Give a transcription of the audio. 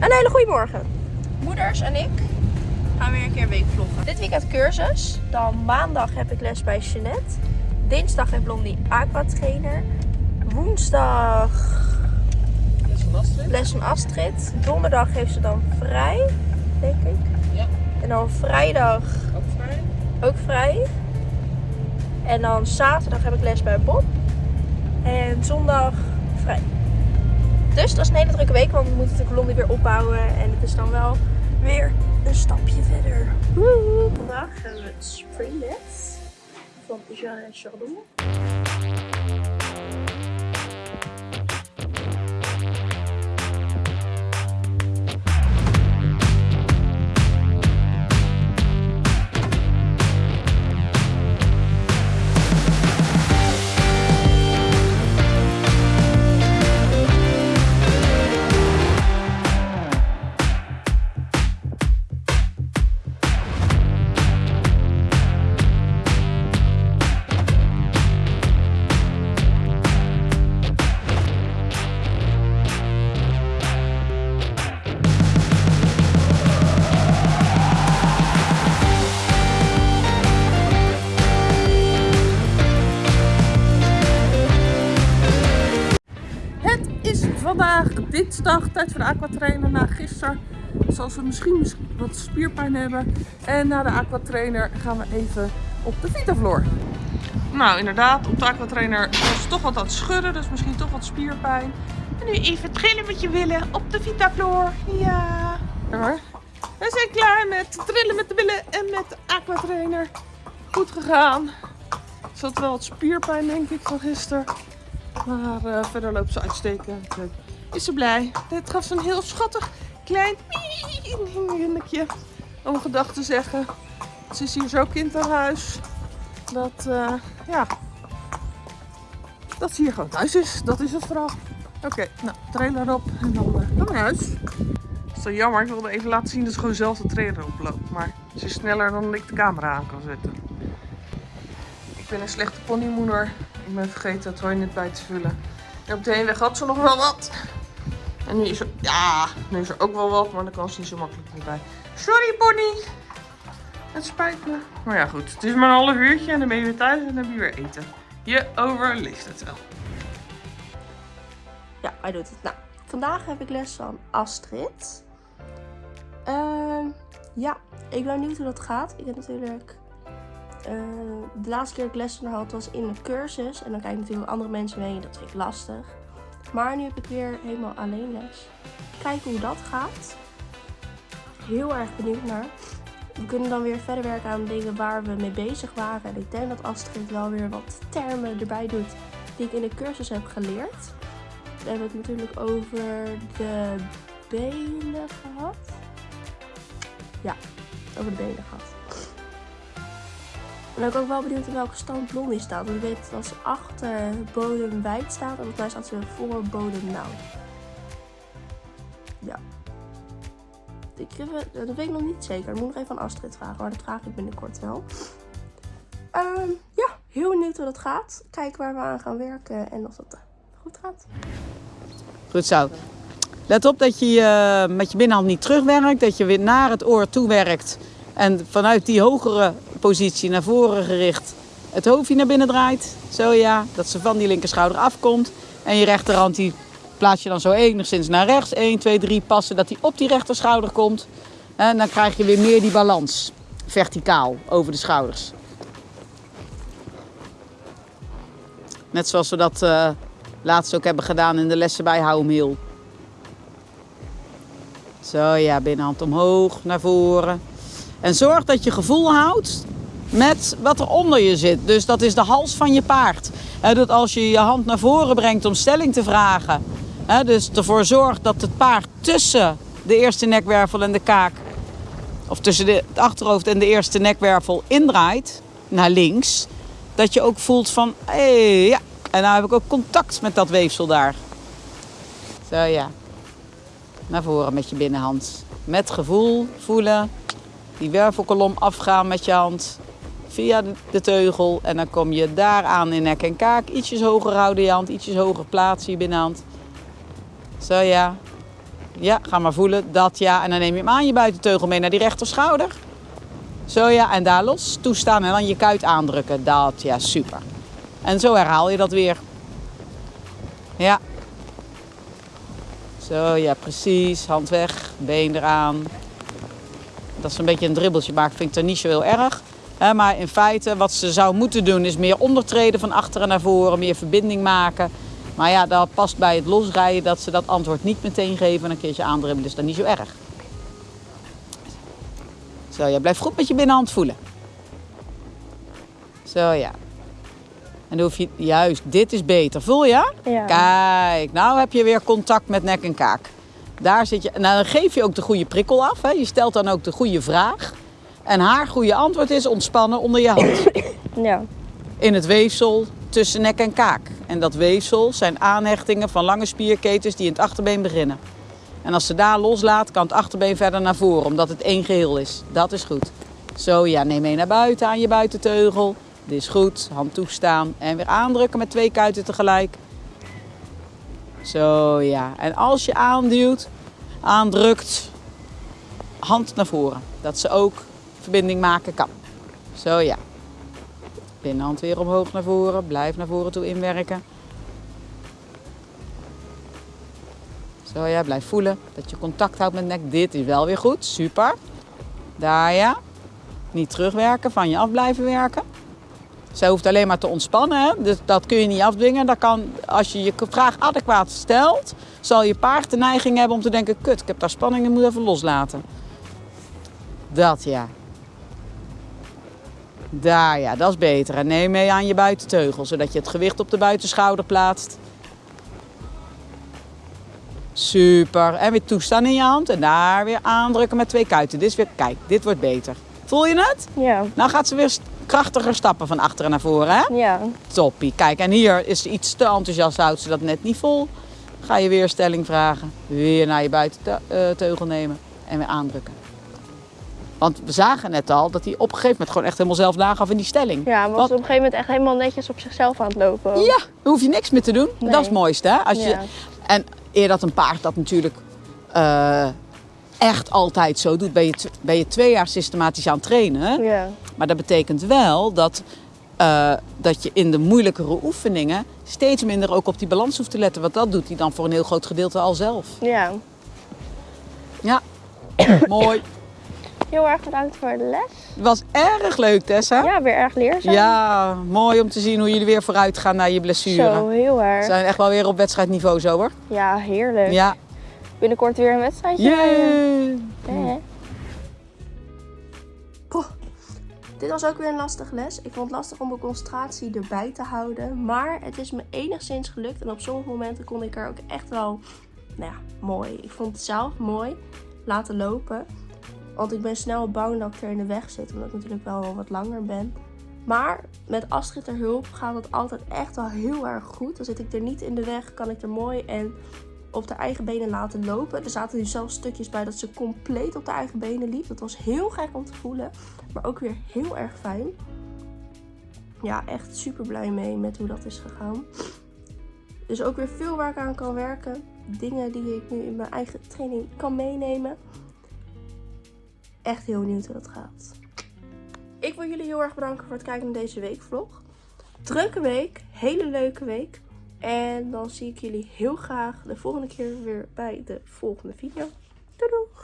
Een hele goede morgen. Moeders en ik gaan weer een keer weekvloggen. Dit weekend cursus. Dan maandag heb ik les bij Jeanette. Dinsdag heeft Blondie aqua trainer. Woensdag Les van Astrid. les van Astrid. Donderdag heeft ze dan vrij, denk ik. Ja. En dan vrijdag Ook vrij. ook vrij. En dan zaterdag heb ik les bij Bob. En zondag vrij. Dus dat is een hele drukke week, want we moeten natuurlijk Blondie weer opbouwen. En het is dan wel weer een stapje verder. Woehoe. Vandaag hebben we het springles van Jean Chardon. Vandaag dinsdag, tijd voor de aquatrainer na gisteren. Zoals we misschien wat spierpijn hebben. En na de aquatrainer gaan we even op de Vitafloor. Nou, inderdaad, op de aquatrainer was toch wat aan het schudden, dus misschien toch wat spierpijn. En nu even trillen met je willen op de Vitafloor. Ja. We zijn klaar met trillen met de willen en met de aquatrainer. Goed gegaan. Er zat wel wat spierpijn, denk ik, van gisteren. Maar eh, verder loopt ze uitstekend. Eh, Is ze blij. Dit gaf ze een heel schattig klein minnetje. Om gedag te zeggen. Ze is hier zo kind aan huis. Dat, eh, ja. Dat ze hier gewoon thuis is. Dat is het vooral. Oké, nou, trailer op en dan we naar huis. Dat is zo jammer. Ik wilde even laten zien dat ze gewoon zelf de trailer oploopt. Maar ze is sneller dan ik de camera aan kan zetten. Ik ben een slechte ponymoeder. Ik ben vergeten het toilet bij te vullen. En op de heenweg had ze nog wel wat. En nu is er, ja, nu is er ook wel wat, maar dan kan ze niet zo makkelijk meer bij. Sorry pony. Het spijt me. Maar ja goed, het is maar een half uurtje en dan ben je weer thuis en dan heb je weer eten. Je overleeft het wel. Ja, hij doet het. Nou, vandaag heb ik les van Astrid. Ehm, ja, ik ben benieuwd hoe dat gaat. Ik heb natuurlijk... eh, de laatste keer dat ik les had was in een cursus. En dan kijk ik natuurlijk andere mensen mee. Dat vind ik lastig. Maar nu heb ik weer helemaal alleen les. Kijken hoe dat gaat. Heel erg benieuwd naar. We kunnen dan weer verder werken aan dingen waar we mee bezig waren. En ik denk dat Astrid wel weer wat termen erbij doet die ik in de cursus heb geleerd. We hebben het natuurlijk over de benen gehad. Ja, over de benen gehad. En ben ik ook wel benieuwd in welke stand Blondie staat. Want ik weet dat ze achter bodem wijd staat. En volgens mij staat ze voor bodem nauw. Ja. Ik, dat weet ik nog niet zeker. Ik moet nog even aan Astrid vragen. Maar dat vraag ik binnenkort wel. Ehm, ja, heel benieuwd hoe dat gaat. Kijken waar we aan gaan werken. En of dat eh, goed gaat. Goed zo. Let op dat je eh, met je binnenhand niet terugwerkt. Dat je weer naar het oor toe werkt. En vanuit die hogere positie naar voren gericht het hoofdje naar binnen draait. Zo ja. Dat ze van die linkerschouder afkomt. En je rechterhand die plaats je dan zo enigszins naar rechts. 1, 2, 3 passen dat die op die rechterschouder komt. En dan krijg je weer meer die balans. Verticaal over de schouders. Net zoals we dat eh, laatst ook hebben gedaan in de lessen bij Hou hem heel. Zo ja, binnenhand omhoog, naar voren. En zorg dat je gevoel houdt met wat er onder je zit. Dus dat is de hals van je paard. Dat als je je hand naar voren brengt om stelling te vragen. dus ervoor zorgt dat het paard tussen de eerste nekwervel en de kaak. Of tussen het achterhoofd en de eerste nekwervel indraait. Naar links. Dat je ook voelt van, hé, ja. En nou heb ik ook contact met dat weefsel daar. Zo ja. Naar voren met je binnenhand. Met gevoel voelen. Die wervelkolom afgaan met je hand. Via de, teugel. En dan kom je daar aan in nek en kaak. Ietsjes hoger houden je hand. Ietsjes hoger plaatsen je binnenhand. Zo ja. Ja, ga maar voelen. Dat ja. En dan neem je hem aan je buitenteugel mee naar die rechterschouder. Zo ja. En daar los toestaan en dan je kuit aandrukken. Dat ja, super. En zo herhaal je dat weer. Ja. Zo ja, precies. Hand weg. Been eraan. Dat ze een beetje een dribbeltje maakt, vind ik er niet zo heel erg. Maar in feite, wat ze zou moeten doen, is meer ondertreden van achteren naar voren, meer verbinding maken. Maar ja, dat past bij het losrijden dat ze dat antwoord niet meteen geven en een keertje aandribbelen. Dus dat is niet zo erg. Zo, ja, blijf goed met je binnenhand voelen. Zo, ja. En dan hoef je, juist, dit is beter. Voel je? Ja. Kijk, nou heb je weer contact met nek en kaak. Daar zit je, nou, dan geef je ook de goede prikkel af. Hè. Je stelt dan ook de goede vraag. En haar goede antwoord is ontspannen onder je hand. Ja. In het weefsel tussen nek en kaak. En dat weefsel zijn aanhechtingen van lange spierketens die in het achterbeen beginnen. En als ze daar loslaat, kan het achterbeen verder naar voren, omdat het één geheel is. Dat is goed. Zo, ja, neem mee naar buiten aan je buitenteugel. Dit is goed. Hand toestaan en weer aandrukken met twee kuiten tegelijk. Zo, ja. En als je aanduwt, aandrukt, hand naar voren. Dat ze ook verbinding maken kan. Zo, ja. Binnenhand weer omhoog naar voren. Blijf naar voren toe inwerken. Zo ja, blijf voelen dat je contact houdt met nek. Dit is wel weer goed. Super. Daar ja. Niet terugwerken, van je af blijven werken. Zij hoeft alleen maar te ontspannen. Hè? Dus dat kun je niet afdwingen. Dat kan, als je je vraag adequaat stelt, zal je paard de neiging hebben om te denken: kut, ik heb daar spanning en moet even loslaten. Dat ja. Daar ja, dat is beter. En neem mee aan je buitenteugel, zodat je het gewicht op de buitenschouder plaatst. Super. En weer toestaan in je hand. En daar weer aandrukken met twee kuiten. Dit is weer, kijk, dit wordt beter. Voel je het? Ja. Nou gaat ze weer krachtiger stappen van achteren naar voren, hè? Ja. Toppie. Kijk, en hier is ze iets te enthousiast, houdt ze dat net niet vol. Ga je weer stelling vragen. Weer naar je buitenteugel nemen en weer aandrukken. Want we zagen net al dat hij op een gegeven moment gewoon echt helemaal zelf nagaf in die stelling. Ja, maar was op een gegeven moment echt helemaal netjes op zichzelf aan het lopen. Ja, daar hoef je niks meer te doen. Nee. Dat is het mooiste, hè? Als je, Ja. En eer dat een paard dat natuurlijk eh, echt altijd zo doet, ben je, ben je twee jaar systematisch aan het trainen. Ja. Maar dat betekent wel dat, eh, dat je in de moeilijkere oefeningen steeds minder ook op die balans hoeft te letten. Want dat doet hij dan voor een heel groot gedeelte al zelf. Ja. Ja, mooi. Heel erg bedankt voor de les. Het was erg leuk, Tessa. Ja, weer erg leerzaam. Ja, mooi om te zien hoe jullie weer vooruit gaan naar je blessure. Zo, heel We erg. zijn echt wel weer op wedstrijdniveau zo hoor. Ja, heerlijk. Ja. Binnenkort weer een wedstrijdje. Yay. Hè? Dit was ook weer een lastige les. Ik vond het lastig om mijn concentratie erbij te houden. Maar het is me enigszins gelukt. En op sommige momenten kon ik er ook echt wel, nou ja, mooi. Ik vond het zelf mooi laten lopen. Want ik ben snel bang dat ik er in de weg zit. Omdat ik natuurlijk wel wat langer ben. Maar met Astrid hulp gaat het altijd echt wel heel erg goed. Dan zit ik er niet in de weg, kan ik er mooi en op de eigen benen laten lopen. Er zaten nu zelfs stukjes bij dat ze compleet op de eigen benen liep. Dat was heel gek om te voelen. Maar ook weer heel erg fijn. Ja, echt super blij mee met hoe dat is gegaan. Dus ook weer veel waar ik aan kan werken. Dingen die ik nu in mijn eigen training kan meenemen. Echt heel benieuwd hoe dat gaat. Ik wil jullie heel erg bedanken voor het kijken naar deze weekvlog. Drukke week, hele leuke week. En dan zie ik jullie heel graag de volgende keer weer bij de volgende video. Doei!